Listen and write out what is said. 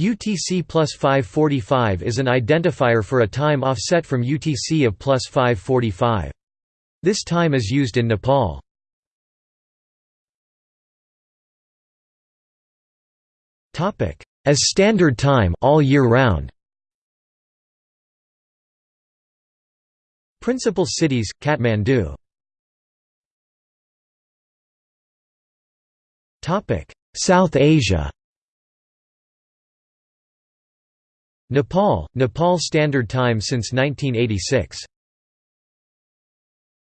UTC plus 545 is an identifier for a time offset from UTC of plus 545. This time is used in Nepal. As standard time all year round. Principal cities Kathmandu. South Asia. Nepal Nepal Standard Time since 1986